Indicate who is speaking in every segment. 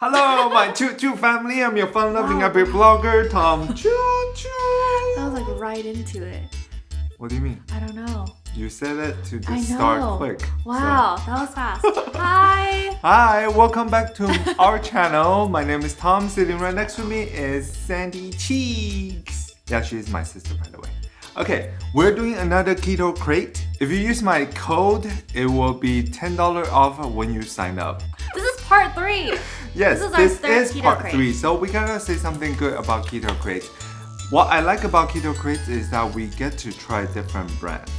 Speaker 1: Hello, my Choo Choo family. I'm your fun-loving happy blogger, Tom Choo Choo.
Speaker 2: That was like right into it.
Speaker 1: What do you mean?
Speaker 2: I don't know.
Speaker 1: You said it to
Speaker 2: know.
Speaker 1: start quick. so-
Speaker 2: Wow, that was fast. Hi.
Speaker 1: Hi, welcome back to our channel. My name is Tom. Sitting right next to me is Sandy Cheeks. Yeah, she's my sister, by the way. Okay, we're doing another keto crate. If you use my code, it will be $10 off when you sign up.
Speaker 2: This is part three.
Speaker 1: Yes,
Speaker 2: This is
Speaker 1: this is part
Speaker 2: crate.
Speaker 1: three. So we gotta say something good about keto crates. What I like about keto crates is that we get to try different brands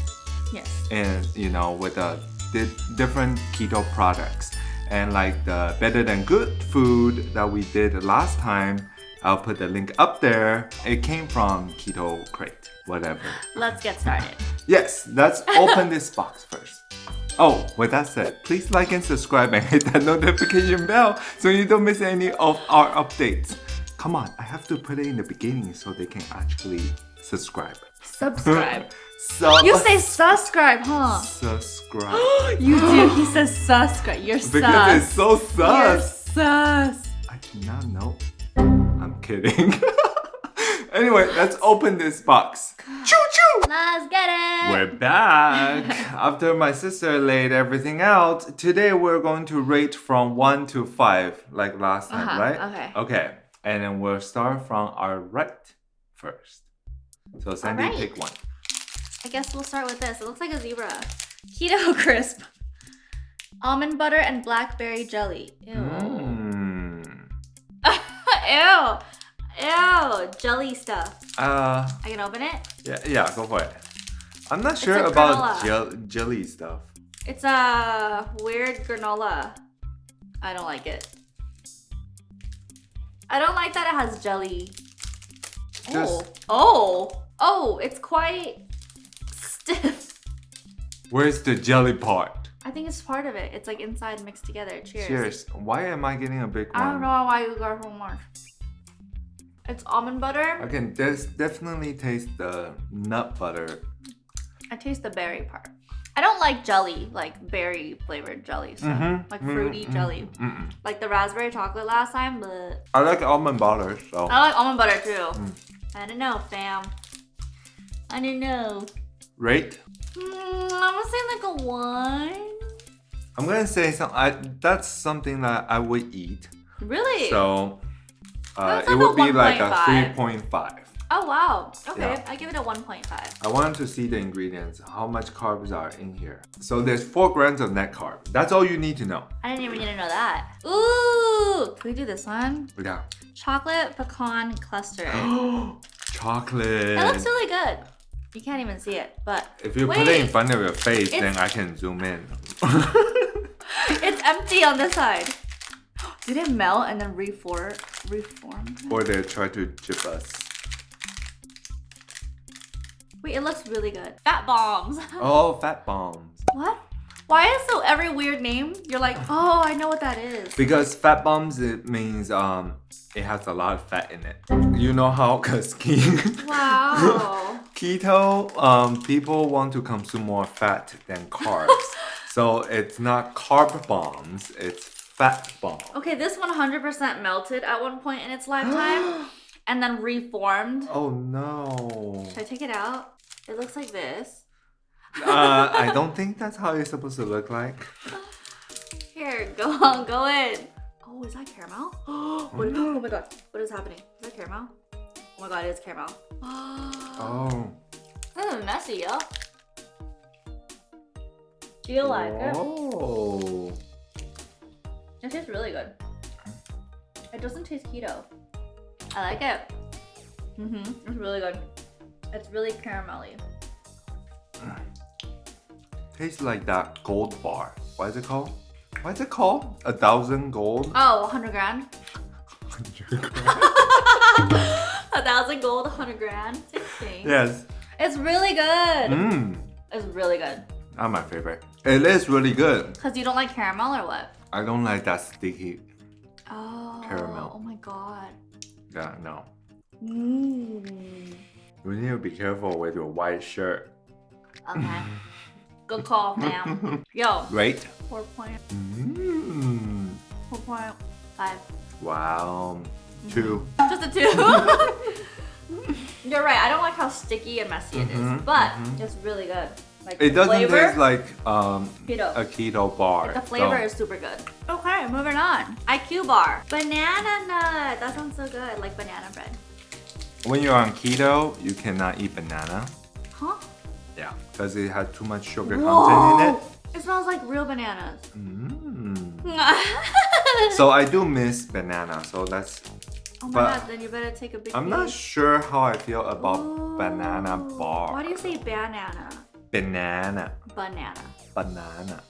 Speaker 2: Yes.
Speaker 1: and you know with the di- different keto products and like the better than good food that we did last time. I'll put the link up there. It came from Keto Crate, whatever.
Speaker 2: Let's get started.
Speaker 1: Yes, let's open this box first. Oh, with that said, please like and subscribe and hit that notification bell so you don't miss any of our updates. Come on, I have to put it in the beginning so they can actually subscribe.
Speaker 2: Subscribe.
Speaker 1: So
Speaker 2: you say subscribe, huh?
Speaker 1: subscribe
Speaker 2: you do. He says subscribe. You're sus.
Speaker 1: because it's so
Speaker 2: You're
Speaker 1: sus.
Speaker 2: sus.
Speaker 1: I did not know. I'm kidding. anyway, let's open this box. Choo
Speaker 2: Let's get it.
Speaker 1: We're back! After my sister laid everything out, today we're going to rate from 1 to 5, like last time,
Speaker 2: Uh-huh,
Speaker 1: right?
Speaker 2: okay.
Speaker 1: Okay, and then we'll start from our right first. So Sandy,
Speaker 2: Alright.
Speaker 1: pick one.
Speaker 2: I guess we'll start with this. It looks like a zebra. Keto crisp. Almond butter and blackberry jelly. Ew.
Speaker 1: Mm.
Speaker 2: Ew. Ew. Jelly stuff.
Speaker 1: Uh,
Speaker 2: I can open it.
Speaker 1: yeah, yeah, go for it. I'm not sure about gel- jelly stuff.
Speaker 2: It's a weird granola. I don't like it. I don't like that it has jelly. Oh.
Speaker 1: Just-
Speaker 2: Oh. Oh, it's quite stiff.
Speaker 1: Where's the jelly part?
Speaker 2: I think it's part of it. It's like inside mixed together. Cheers.
Speaker 1: Cheers. Why am I getting a big one?
Speaker 2: I don't know why you got so much. It's almond butter.
Speaker 1: I can definitely taste the nut butter.
Speaker 2: I taste the berry part. I don't like jelly, like berry flavored jelly stuff.
Speaker 1: Mhm.
Speaker 2: Like
Speaker 1: Mm,
Speaker 2: fruity
Speaker 1: mm,
Speaker 2: jelly.
Speaker 1: mm-mm.
Speaker 2: Like the raspberry chocolate last time, but
Speaker 1: I like almond butter, so.
Speaker 2: I like almond butter too.
Speaker 1: Mm.
Speaker 2: I don't know, fam. I don't know.
Speaker 1: Rate?
Speaker 2: Mm, I'm gonna say like a one.
Speaker 1: I'm gonna say some. I that's something that I would eat.
Speaker 2: Really?
Speaker 1: So uh, it would be like a 3.5.
Speaker 2: oh wow. Okay,
Speaker 1: Yeah.
Speaker 2: I give it a 1.5.
Speaker 1: I wanted to see the ingredients, how much carbs are in here. So there's four grams of net carb. That's all you need to know.
Speaker 2: I didn't even need to know that. Ooh, can we do this one?
Speaker 1: Yeah.
Speaker 2: Chocolate pecan cluster.
Speaker 1: Chocolate.
Speaker 2: It looks really good. You can't even see it, but
Speaker 1: if you
Speaker 2: wait,
Speaker 1: put it in front of your face, then I can zoom in.
Speaker 2: it's empty on this side. Did it melt and then reform? Reform?
Speaker 1: or they try to chip us.
Speaker 2: Wait, it looks really good. Fat bombs.
Speaker 1: Oh, fat bombs.
Speaker 2: what? Why is so every weird name? You're like, oh, I know what that is.
Speaker 1: Because fat bombs it means um it has a lot of fat in it. You know how cause ke-
Speaker 2: Wow.
Speaker 1: keto um people want to consume more fat than carbs. so it's not carb bombs, it's fat bombs.
Speaker 2: okay, this 100% melted at one point in its lifetime and then reformed.
Speaker 1: Oh no.
Speaker 2: Should I take it out? It looks like this.
Speaker 1: Uh, I don't think that's how it's supposed to look like.
Speaker 2: Here, go on, go in. Oh, is that caramel? what is, oh my god, what is happening? Is that caramel? Oh my god, it is caramel.
Speaker 1: Oh.
Speaker 2: This is messy, yo. Do you like it?
Speaker 1: Oh.
Speaker 2: It tastes really good. It doesn't taste keto. I like it. Mm-hmm. It's really good. It's really caramelly.
Speaker 1: Tastes like that gold bar. What is it called? What is it called? A thousand gold?
Speaker 2: Oh, 100 grand. A thousand gold, 100 grand. Same thing.
Speaker 1: yes.
Speaker 2: It's really good.
Speaker 1: Mmm.
Speaker 2: It's really good.
Speaker 1: Not my favorite. It is really good.
Speaker 2: Because you don't like caramel or what?
Speaker 1: I don't like that sticky.
Speaker 2: Oh.
Speaker 1: Caramel.
Speaker 2: Oh my god.
Speaker 1: Yeah, no.
Speaker 2: Mmm.
Speaker 1: You need to be careful with your white shirt.
Speaker 2: Okay. Good call, fam. Yo,
Speaker 1: Right?
Speaker 2: 4 point,
Speaker 1: Mmm.
Speaker 2: 4.5.
Speaker 1: Wow. Two.
Speaker 2: Just a two. You're right. I don't like how sticky and messy it is,
Speaker 1: Mhm,
Speaker 2: but
Speaker 1: mhm.
Speaker 2: it's really good. Like
Speaker 1: It doesn't
Speaker 2: flavor,
Speaker 1: taste like um,
Speaker 2: keto.
Speaker 1: a keto bar.
Speaker 2: the flavor
Speaker 1: so-
Speaker 2: is super good. Okay, moving on. IQ bar. Banana nut. That sounds so good. Like banana bread.
Speaker 1: When you're on keto, you cannot eat banana.
Speaker 2: Huh?
Speaker 1: Yeah, because it has too much sugar
Speaker 2: Whoa.
Speaker 1: content in it.
Speaker 2: It smells like real bananas.
Speaker 1: Mm. So I do miss banana. So that's.
Speaker 2: Oh my
Speaker 1: but
Speaker 2: god, then you better take a big
Speaker 1: I'm not sure how I feel about
Speaker 2: Ooh.
Speaker 1: banana bar.
Speaker 2: Why do you say banana?
Speaker 1: Banana.
Speaker 2: Banana.
Speaker 1: Banana.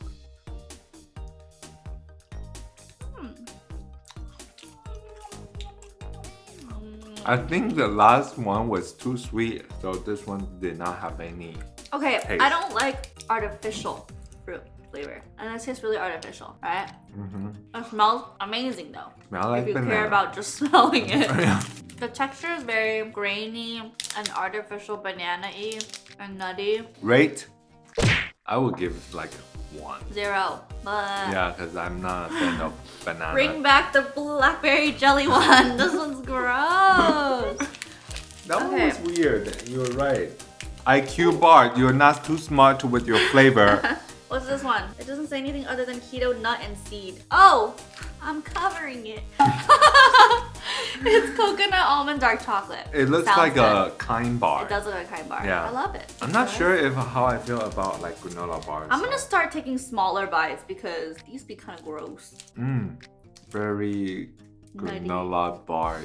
Speaker 2: Hmm. Mm.
Speaker 1: I think the last one was too sweet, so this one did not have any.
Speaker 2: Okay,
Speaker 1: Taste.
Speaker 2: I don't like artificial fruit flavor. And it tastes really artificial, right?
Speaker 1: Mm-hmm.
Speaker 2: It smells amazing though.
Speaker 1: Smell like
Speaker 2: if you
Speaker 1: banana.
Speaker 2: care about just smelling it.
Speaker 1: yeah.
Speaker 2: the texture is very grainy and artificial banana-y and nutty.
Speaker 1: Rate. I would give it like one.
Speaker 2: Zero. But
Speaker 1: Yeah, because I'm not a fan of banana.
Speaker 2: bring back the blackberry jelly one. this one's gross.
Speaker 1: That one was weird. You were right. IQ bar, you're not too smart with your flavor.
Speaker 2: What's this one? It doesn't say anything other than keto nut and seed. Oh, I'm covering it. it's coconut almond dark chocolate.
Speaker 1: It looks
Speaker 2: Sounds
Speaker 1: like
Speaker 2: good.
Speaker 1: a kind bar.
Speaker 2: It does look like a kind bar.
Speaker 1: Yeah.
Speaker 2: I love it.
Speaker 1: I'm not sure if how I feel about like granola bars.
Speaker 2: I'm gonna start taking smaller bites because these be kind of gross.
Speaker 1: Mmm, very granola bar.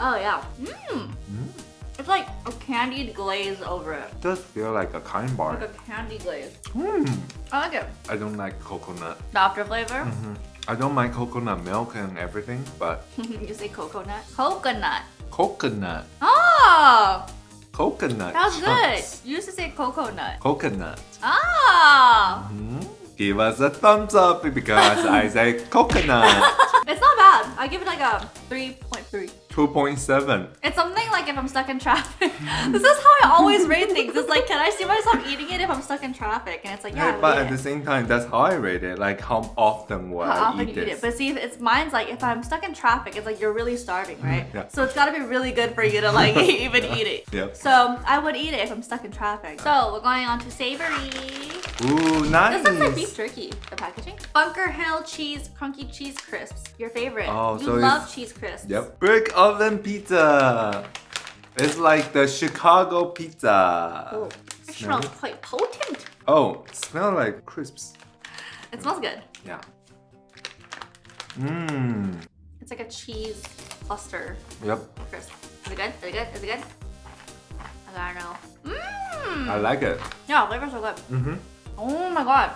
Speaker 2: Oh yeah. Mmm.
Speaker 1: Mm.
Speaker 2: It's like a candied glaze over it.
Speaker 1: Does feel like a kind bar.
Speaker 2: Like a candy glaze.
Speaker 1: Hmm.
Speaker 2: I like it.
Speaker 1: I don't like coconut.
Speaker 2: The after flavor.
Speaker 1: hmm I don't mind coconut milk and everything, but
Speaker 2: you say coconut. Coconut.
Speaker 1: coconut,
Speaker 2: Oh,
Speaker 1: coconut.
Speaker 2: that's good. You used to say coconut.
Speaker 1: Coconut.
Speaker 2: Ah.
Speaker 1: Mhm. Give us a thumbs up because I say coconut.
Speaker 2: It's not bad. I give it like a 3.3.
Speaker 1: 2.7.
Speaker 2: It's something like if I'm stuck in traffic. this is how I always rate things. It's like, can I see myself eating it if I'm stuck in traffic? And it's like, yeah,
Speaker 1: but at
Speaker 2: eat
Speaker 1: the same time, that's how I rate it. Like how often will
Speaker 2: How
Speaker 1: I
Speaker 2: often
Speaker 1: eat
Speaker 2: you eat it. But see, if it's mine's like if I'm stuck in traffic, it's like you're really starving, mm-hmm. right?
Speaker 1: yeah.
Speaker 2: So it's gotta be really good for you to like even eat it.
Speaker 1: Yep.
Speaker 2: So I would eat it if I'm stuck in traffic. So we're going on to savory.
Speaker 1: Ooh, nice.
Speaker 2: This looks like beef jerky, the packaging. Bunker Hill cheese, crunky cheese crisps. Your favorite.
Speaker 1: Oh,
Speaker 2: you
Speaker 1: so
Speaker 2: love cheese crisps.
Speaker 1: Yep. Brick oven pizza. It's like the Chicago pizza.
Speaker 2: Oh, it smells
Speaker 1: it?
Speaker 2: quite potent.
Speaker 1: Oh, smell like crisps.
Speaker 2: It smells good.
Speaker 1: Yeah. Mmm.
Speaker 2: It's like a cheese cluster
Speaker 1: Yep.
Speaker 2: crisp. Is it good? Is it good? Is it good? I don't know. Mmm.
Speaker 1: I like it.
Speaker 2: Yeah, flavor's so good.
Speaker 1: Mm-hmm.
Speaker 2: Oh my god.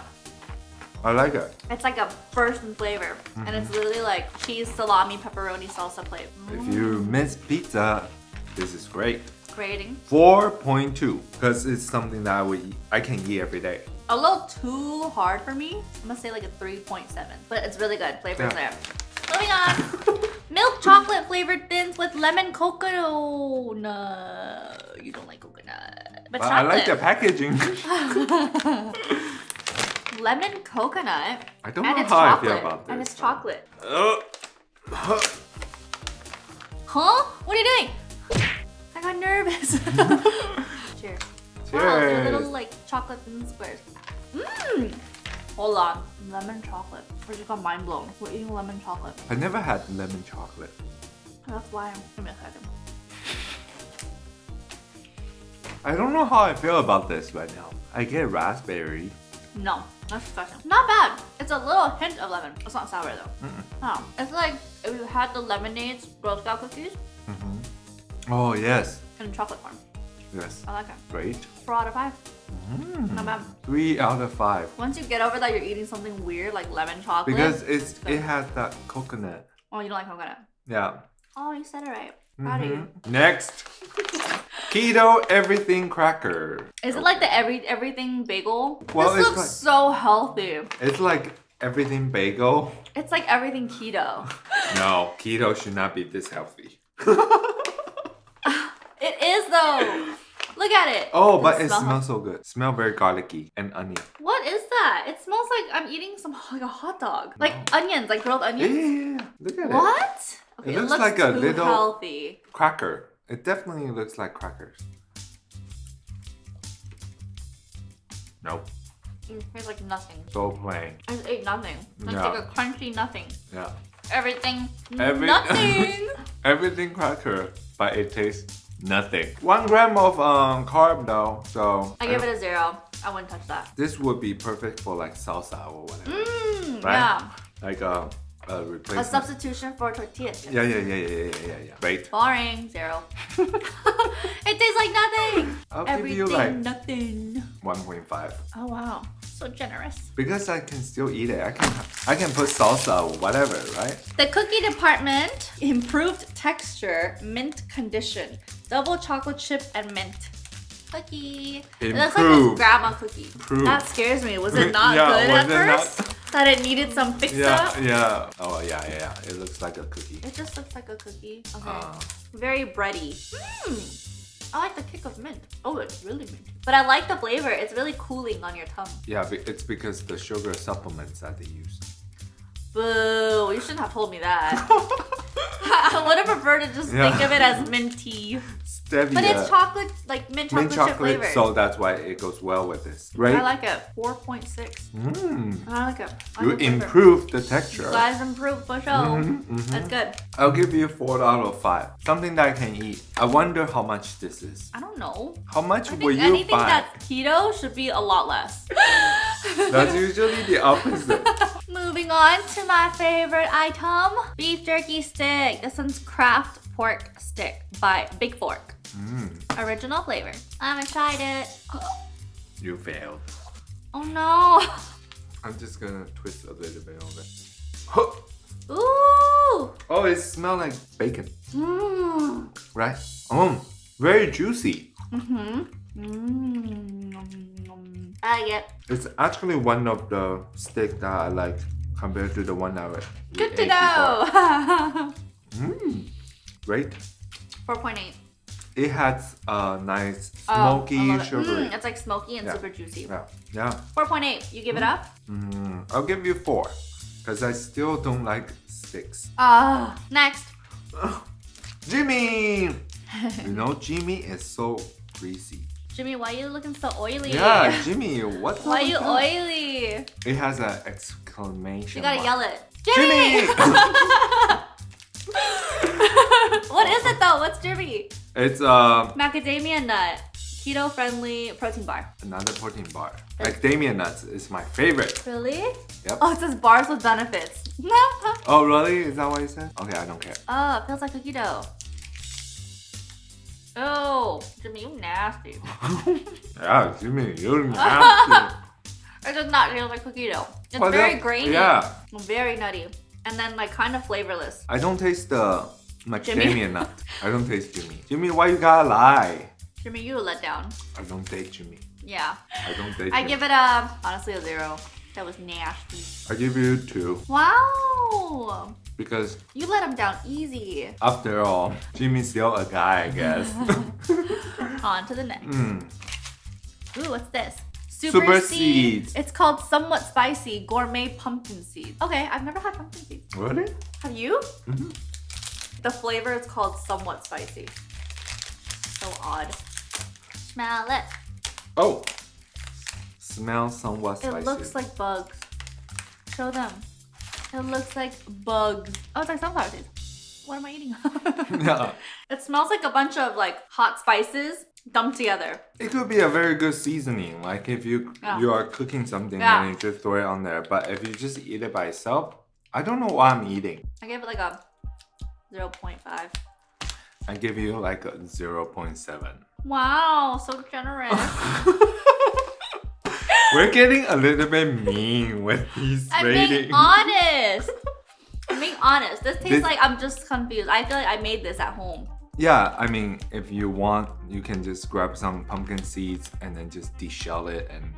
Speaker 1: I like it.
Speaker 2: It's like a burst in flavor. And it's mm-hmm. literally like cheese, salami, pepperoni, salsa plate.
Speaker 1: If you mm. miss pizza, this is great.
Speaker 2: Grating.
Speaker 1: 4.2 because it's something that I would eat. I can eat every day.
Speaker 2: A little too hard for me. I'm gonna say like a 3.7. But it's really good. Flavor's
Speaker 1: Yeah.
Speaker 2: there. Moving on. Milk chocolate flavored thins with lemon coconut. No, you don't like coconut. But,
Speaker 1: But I like the packaging.
Speaker 2: lemon coconut.
Speaker 1: I don't
Speaker 2: and
Speaker 1: know
Speaker 2: it's
Speaker 1: how I
Speaker 2: chocolate.
Speaker 1: feel about this.
Speaker 2: And it's chocolate.
Speaker 1: Uh, huh.
Speaker 2: Huh? What are you doing? I got nervous. Cheers. Wow, they're little like chocolate squares. Mmm. Hold on. Lemon chocolate. I just got mind blown. We're eating lemon chocolate.
Speaker 1: I never had lemon chocolate.
Speaker 2: That's why I'm. Give me a second.
Speaker 1: I don't know how I feel about this right now. I get raspberry.
Speaker 2: No, that's disgusting. Not bad. It's a little hint of lemon. It's not sour though. Oh, it's like if you had the lemonades Girl Scout cookies mm-hmm.
Speaker 1: Oh yes,
Speaker 2: in chocolate form.
Speaker 1: yes,
Speaker 2: I like it.
Speaker 1: great.
Speaker 2: Four out of five. Mm. Not bad.
Speaker 1: Three out of five.
Speaker 2: Once you get over that, you're eating something weird like lemon chocolate.
Speaker 1: Because it's it has that coconut.
Speaker 2: oh, you don't like coconut.
Speaker 1: Yeah.
Speaker 2: Oh, you said it right. Proud of mm-hmm.
Speaker 1: you. Next, keto everything cracker.
Speaker 2: Is it like the every everything bagel?
Speaker 1: Well,
Speaker 2: this looks
Speaker 1: like-
Speaker 2: so healthy.
Speaker 1: It's like everything bagel.
Speaker 2: It's like everything keto.
Speaker 1: No, keto should not be this healthy.
Speaker 2: It is though. Look at it.
Speaker 1: Oh, but it
Speaker 2: smell
Speaker 1: smells so good. Smell very garlicky and onion.
Speaker 2: What is that? It smells like I'm eating some like a hot dog. Like onions, like grilled onions.
Speaker 1: yeah, yeah. Look at it.
Speaker 2: What? Okay,
Speaker 1: It looks like a little-
Speaker 2: healthy.
Speaker 1: Cracker. It definitely looks like crackers. Nope.
Speaker 2: It tastes like nothing.
Speaker 1: So plain.
Speaker 2: I just ate nothing. It's
Speaker 1: Yeah.
Speaker 2: like a crunchy nothing.
Speaker 1: Yeah.
Speaker 2: Everything,
Speaker 1: Every-
Speaker 2: nothing.
Speaker 1: Everything cracker, but it tastes nothing. One gram of um carb though, so
Speaker 2: I give it a zero. I wouldn't touch that.
Speaker 1: this would be perfect for like salsa or whatever.
Speaker 2: Mmm,
Speaker 1: Right?
Speaker 2: yeah.
Speaker 1: Like a, a
Speaker 2: A substitution for tortilla chips.
Speaker 1: yeah, yeah, yeah, yeah, yeah, yeah, yeah. Right.
Speaker 2: Boring, zero. it tastes like nothing.
Speaker 1: I'll give
Speaker 2: Everything,
Speaker 1: you like
Speaker 2: nothing.
Speaker 1: 1.5
Speaker 2: Oh wow, so generous.
Speaker 1: because I can still eat it. I can I can put salsa or whatever, right?
Speaker 2: The cookie department improved texture, mint condition, double chocolate chip and mint. Cookie. It looks like
Speaker 1: Improved.
Speaker 2: this grandma cookie.
Speaker 1: Improved.
Speaker 2: That scares me. Was it not
Speaker 1: Yeah,
Speaker 2: good at
Speaker 1: it not-
Speaker 2: first? That it needed some fix
Speaker 1: Yeah,
Speaker 2: up?
Speaker 1: yeah. Oh yeah, yeah, yeah. It looks like a cookie.
Speaker 2: It just looks like a cookie. Okay.
Speaker 1: Uh,
Speaker 2: Very bready. Mmm. I like the kick of mint. Oh, it's really mint. But I like the flavor. It's really cooling on your tongue.
Speaker 1: yeah, it's because the sugar supplements that they use.
Speaker 2: Boo! You shouldn't have told me that. I would have preferred to just
Speaker 1: Yeah.
Speaker 2: think of it as minty.
Speaker 1: Stevia.
Speaker 2: But it's chocolate, like mint chocolate,
Speaker 1: mint chocolate,
Speaker 2: flavor.
Speaker 1: so that's why it goes well with this, right?
Speaker 2: I like it. 4.6.
Speaker 1: Mm.
Speaker 2: I like it. I
Speaker 1: You
Speaker 2: like the flavor.
Speaker 1: improve the texture.
Speaker 2: You guys improved for sure.
Speaker 1: Mhm, mhm.
Speaker 2: That's good.
Speaker 1: I'll give you four out of five. Something that I can eat. I wonder how much this is.
Speaker 2: I don't know.
Speaker 1: How much
Speaker 2: I
Speaker 1: will you
Speaker 2: anything
Speaker 1: buy?
Speaker 2: that's keto should be a lot less.
Speaker 1: That's usually the opposite.
Speaker 2: Moving on to my favorite item beef jerky stick. This one's Kraft Pork Stick by Big Fork.
Speaker 1: Mm,
Speaker 2: Original flavor. I haven't tried it.
Speaker 1: you failed.
Speaker 2: Oh no.
Speaker 1: I'm just gonna twist a little bit of it.
Speaker 2: Ooh.
Speaker 1: Oh, it smells like bacon,
Speaker 2: Mmm.
Speaker 1: right? Oh, very juicy.
Speaker 2: Mm-hmm. Mmm. I like it.
Speaker 1: It's actually one of the steak that I like compared to the one I would.
Speaker 2: Good to know.
Speaker 1: Mmm, great.
Speaker 2: 4.8.
Speaker 1: It has a nice
Speaker 2: Oh,
Speaker 1: smoky,
Speaker 2: it.
Speaker 1: sugary.
Speaker 2: Mm, it's like smoky and
Speaker 1: Yeah.
Speaker 2: super juicy.
Speaker 1: Yeah, yeah.
Speaker 2: 4.8. You give it up?
Speaker 1: Mm, I'll give you four, because I still don't like sticks.
Speaker 2: Ah. next.
Speaker 1: Jimmy! you know, Jimmy is so greasy.
Speaker 2: Jimmy, why are you looking so oily?
Speaker 1: Yeah, Jimmy, what's
Speaker 2: Why
Speaker 1: up
Speaker 2: you
Speaker 1: that? It has an exclamation
Speaker 2: You gotta
Speaker 1: mark.
Speaker 2: yell it.
Speaker 1: Jimmy!
Speaker 2: what
Speaker 1: It's uh,
Speaker 2: Macadamia nut. Keto friendly protein bar.
Speaker 1: another protein bar. Macadamia nuts is my favorite.
Speaker 2: Really?
Speaker 1: Yep.
Speaker 2: Oh, it says bars with benefits. oh,
Speaker 1: Oh, really? Is that what you said? Okay, I don't care.
Speaker 2: Oh, it feels like cookie dough. Oh, Jimmy, you nasty.
Speaker 1: yeah, Jimmy, you're nasty.
Speaker 2: It does not feel like cookie dough. It's
Speaker 1: Well,
Speaker 2: very grainy.
Speaker 1: Yeah,
Speaker 2: Very nutty. And then like kind of flavorless.
Speaker 1: I don't taste the macadamia
Speaker 2: Jimmy.
Speaker 1: nut. I don't taste Jimmy. Jimmy, why you gotta lie?
Speaker 2: Jimmy, you a letdown.
Speaker 1: I don't date Jimmy.
Speaker 2: Yeah.
Speaker 1: I don't date
Speaker 2: I
Speaker 1: Jimmy.
Speaker 2: give it a honestly a zero. That was nasty.
Speaker 1: I give you two
Speaker 2: Wow.
Speaker 1: because
Speaker 2: You let him down easy.
Speaker 1: after all, Jimmy's still a guy, I guess.
Speaker 2: On to the next.
Speaker 1: Mm.
Speaker 2: Ooh, what's this?
Speaker 1: Super seeds.
Speaker 2: It's called somewhat spicy gourmet pumpkin seeds. Okay, I've never had pumpkin seeds.
Speaker 1: Really?
Speaker 2: Have you?
Speaker 1: Mhm.
Speaker 2: The flavor is called somewhat spicy. So odd. Smell it.
Speaker 1: Oh. Smells somewhat spicy.
Speaker 2: It looks like bugs. Show them. It looks like bugs. Oh, it's like sunflower seeds. What am I eating?
Speaker 1: yeah.
Speaker 2: it smells like a bunch of like hot spices dumped together.
Speaker 1: It could be a very good seasoning. Like if you
Speaker 2: Yeah.
Speaker 1: you are cooking something
Speaker 2: Yeah.
Speaker 1: and you just throw it on there. But if you just eat it by itself, I don't know what I'm eating.
Speaker 2: I gave it like a 0.5.
Speaker 1: I give you like a 0.7.
Speaker 2: Wow, so generous.
Speaker 1: We're getting a little bit mean with these
Speaker 2: I'm
Speaker 1: ratings.
Speaker 2: being honest. I'm being honest. This tastes
Speaker 1: This-
Speaker 2: like I'm just confused. I feel like I made this at home.
Speaker 1: Yeah, I mean, if you want, you can just grab some pumpkin seeds and then just deshell it and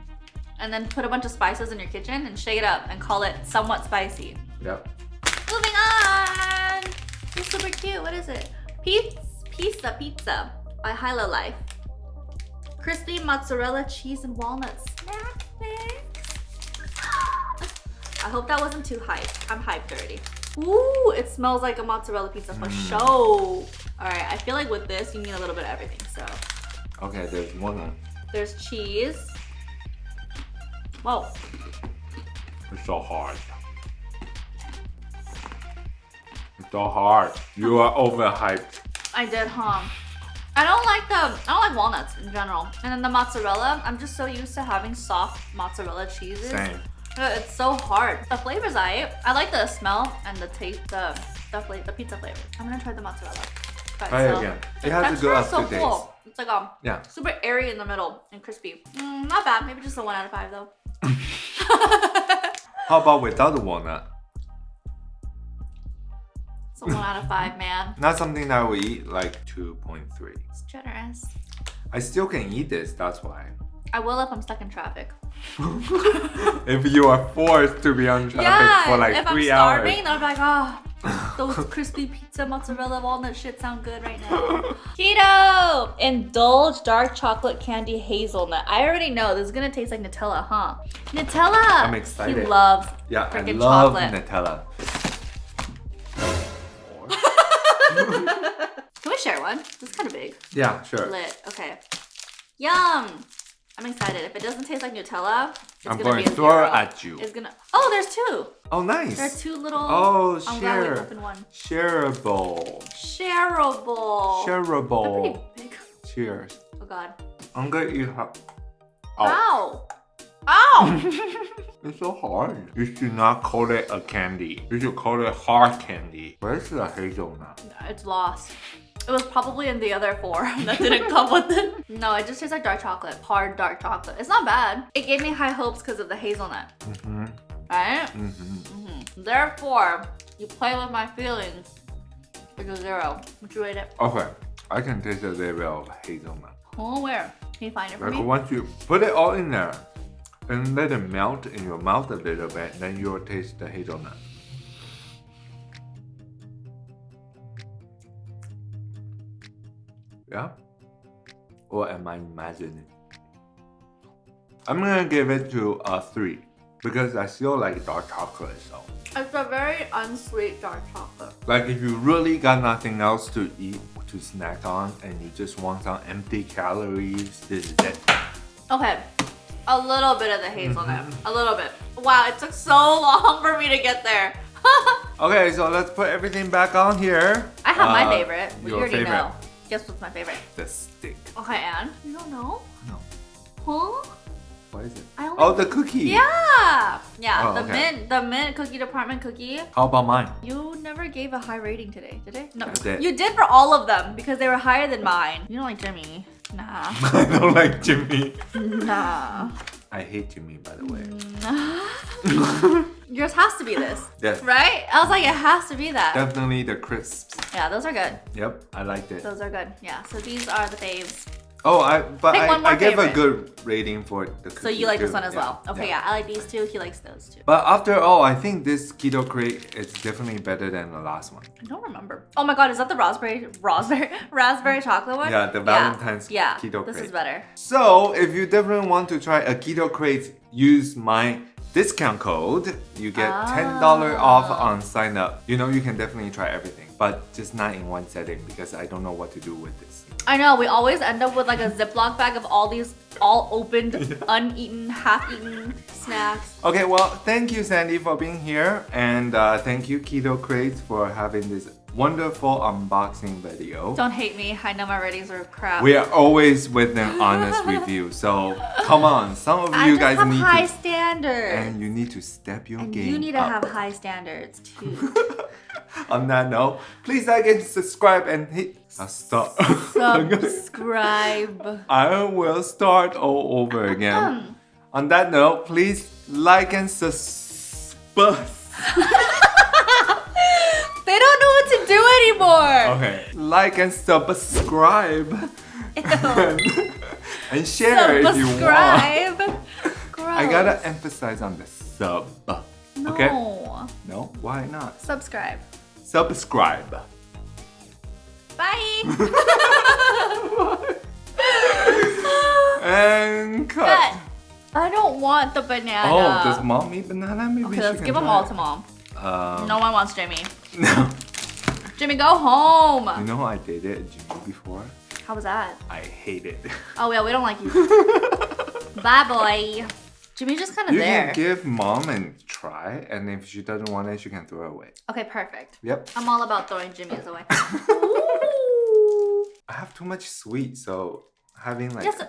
Speaker 2: And then put a bunch of spices in your kitchen and shake it up and call it somewhat spicy.
Speaker 1: yep.
Speaker 2: Moving on. It's super cute. What is it? Pizza Pizza Pizza by Hilo Life. Crispy mozzarella cheese and walnut snack mix. I hope that wasn't too hype. I'm hyped already. Ooh, it smells like a mozzarella pizza for
Speaker 1: Mm.
Speaker 2: sure. All right, I feel like with this, you need a little bit of everything. So
Speaker 1: Okay, there's one.
Speaker 2: there's cheese. Whoa.
Speaker 1: It's so hard. So hard. You are overhyped.
Speaker 2: I did, huh? I don't like the I don't like walnuts in general. And then the mozzarella, I'm just so used to having soft mozzarella cheeses.
Speaker 1: Same.
Speaker 2: It's so hard. The flavors I I like the smell and the taste the the flavor the pizza flavor. I'm gonna try the mozzarella. by
Speaker 1: Try it again. It has a
Speaker 2: texture
Speaker 1: good
Speaker 2: is so cool. It's like um
Speaker 1: Yeah.
Speaker 2: super airy in the middle and crispy. Mm, not bad. Maybe just a one out of five though.
Speaker 1: How about without the walnut?
Speaker 2: It's a one out of five, man.
Speaker 1: Not something that I would eat like 2.3.
Speaker 2: It's generous.
Speaker 1: I still can eat this, that's why.
Speaker 2: I will if I'm stuck in traffic.
Speaker 1: if you are forced to be on traffic
Speaker 2: yeah,
Speaker 1: for like
Speaker 2: if I'm
Speaker 1: three
Speaker 2: starving,
Speaker 1: hours.
Speaker 2: then I'm like, oh, those crispy pizza mozzarella walnut shit sound good right now. Keto! Indulge dark chocolate candy hazelnut. I already know this is gonna taste like Nutella, huh? Nutella!
Speaker 1: I'm excited.
Speaker 2: He loves
Speaker 1: Yeah, I
Speaker 2: freaking
Speaker 1: love
Speaker 2: chocolate.
Speaker 1: Nutella.
Speaker 2: Share one? Is kind of big.
Speaker 1: yeah, sure.
Speaker 2: Lit. Okay. Yum! I'm excited. If it doesn't taste like Nutella, it's
Speaker 1: I'm
Speaker 2: gonna
Speaker 1: going
Speaker 2: be
Speaker 1: to throw at you.
Speaker 2: It's gonna. Oh, there's two.
Speaker 1: Oh, nice.
Speaker 2: There are two little.
Speaker 1: Oh,
Speaker 2: I'm glad we
Speaker 1: share.
Speaker 2: opened one.
Speaker 1: Shareable.
Speaker 2: Shareable.
Speaker 1: Shareable. Cheers.
Speaker 2: Oh god.
Speaker 1: I'm gonna eat half. Oh,
Speaker 2: Ow! Ow!
Speaker 1: it's so hard. You should not call it a candy. You should call it hard candy. Where's the hazelnut?
Speaker 2: it's lost. It was probably in the other four that didn't come with it. No, it just tastes like dark chocolate. Hard dark chocolate. It's not bad. It gave me high hopes because of the hazelnut.
Speaker 1: Mm-hmm.
Speaker 2: Right?
Speaker 1: Mm-hmm.
Speaker 2: hmm Therefore, you play with my feelings. It's a zero. Would you rate it?
Speaker 1: Okay, I can taste a little bit of hazelnut.
Speaker 2: Oh, where? Can you find it for
Speaker 1: Like
Speaker 2: me?
Speaker 1: once you put it all in there and let it melt in your mouth a little bit, then you'll taste the hazelnut. Yeah? Or am I imagining? I'm gonna give it to a three because I still like dark chocolate. So,
Speaker 2: It's a very unsweet dark chocolate.
Speaker 1: like, if you really got nothing else to eat to snack on and you just want some empty calories, this is it.
Speaker 2: Okay, a little bit of the hazelnut.
Speaker 1: Mm-hmm.
Speaker 2: A little bit. Wow, it took so long for me to get there.
Speaker 1: Okay, so let's put everything back on here.
Speaker 2: I have my
Speaker 1: Uh,
Speaker 2: favorite. We
Speaker 1: your
Speaker 2: already
Speaker 1: favorite.
Speaker 2: know. Guess what's my favorite?
Speaker 1: The stick.
Speaker 2: Okay, Anne. You don't know?
Speaker 1: No.
Speaker 2: Huh?
Speaker 1: What is it? Oh, the cookie.
Speaker 2: Yeah! Yeah,
Speaker 1: Oh,
Speaker 2: the
Speaker 1: okay.
Speaker 2: mint, the mint cookie department cookie.
Speaker 1: How about mine?
Speaker 2: You never gave a high rating today, did I? No.
Speaker 1: I did.
Speaker 2: You did for all of them because they were higher than mine. You don't like Jimmy. Nah.
Speaker 1: I don't like Jimmy.
Speaker 2: nah.
Speaker 1: I hate Jimmy, by the way.
Speaker 2: Yours has to be this.
Speaker 1: Yes.
Speaker 2: Right? I was like, it has to be that.
Speaker 1: Definitely the crisps.
Speaker 2: Yeah, those are good.
Speaker 1: Yep, I liked it.
Speaker 2: Those are good. Yeah. So these are the faves.
Speaker 1: Oh, I but
Speaker 2: Pick
Speaker 1: I,
Speaker 2: one more
Speaker 1: I gave a good rating for the cookie
Speaker 2: So you like this one as
Speaker 1: Yeah,
Speaker 2: well. Okay, yeah. I like these two. He likes those two.
Speaker 1: But after all, I think this keto crate is definitely better than the last one.
Speaker 2: I don't remember. Oh my god, is that the raspberry raspberry raspberry chocolate one?
Speaker 1: Yeah, the Valentine's
Speaker 2: yeah.
Speaker 1: keto crate.
Speaker 2: This is better.
Speaker 1: So if you definitely want to try a keto crate, use my discount code. You get $10 off
Speaker 2: Ah.
Speaker 1: on sign up. You know, you can definitely try everything, but just not in one setting because I don't know what to do with this.
Speaker 2: I know, we always end up with like a Ziploc bag of all these all opened, uneaten, half-eaten snacks.
Speaker 1: Okay, well, thank you, Sandy, for being here. And uh, thank you, Keto Crates, for having this wonderful unboxing video.
Speaker 2: Don't hate me. I know my ratings are crap.
Speaker 1: We are always with an honest review. So come on, some of
Speaker 2: I
Speaker 1: you guys
Speaker 2: have
Speaker 1: need
Speaker 2: high
Speaker 1: to
Speaker 2: standards.
Speaker 1: and you need to step your
Speaker 2: And
Speaker 1: game
Speaker 2: you need to
Speaker 1: up.
Speaker 2: have high standards too.
Speaker 1: On that note, please like and subscribe and hit a stop.
Speaker 2: Subscribe.
Speaker 1: I will start all over again. On that note, please like and subscribe.
Speaker 2: To do anymore.
Speaker 1: Okay. Like and subscribe. and, share if you want.
Speaker 2: Subscribe.
Speaker 1: I gotta emphasize on the sub.
Speaker 2: No.
Speaker 1: Okay? No? Why not?
Speaker 2: Subscribe.
Speaker 1: Subscribe.
Speaker 2: Bye.
Speaker 1: And cut.
Speaker 2: Cut. I don't want the banana.
Speaker 1: Oh, does mom eat banana? Maybe
Speaker 2: Okay, let's give them all to mom.
Speaker 1: Um,
Speaker 2: No one wants Jamie.
Speaker 1: no.
Speaker 2: Jimmy, go home.
Speaker 1: You know I dated Jimmy before?
Speaker 2: How was that?
Speaker 1: I hate it.
Speaker 2: Oh yeah, we don't like you. Bye, boy. Jimmy's just kind of there.
Speaker 1: You can give mom and try, and if she doesn't want it, she can throw it away.
Speaker 2: Okay, perfect.
Speaker 1: Yep.
Speaker 2: I'm all about throwing Jimmy's away.
Speaker 1: I have too much sweet, so having like
Speaker 2: Just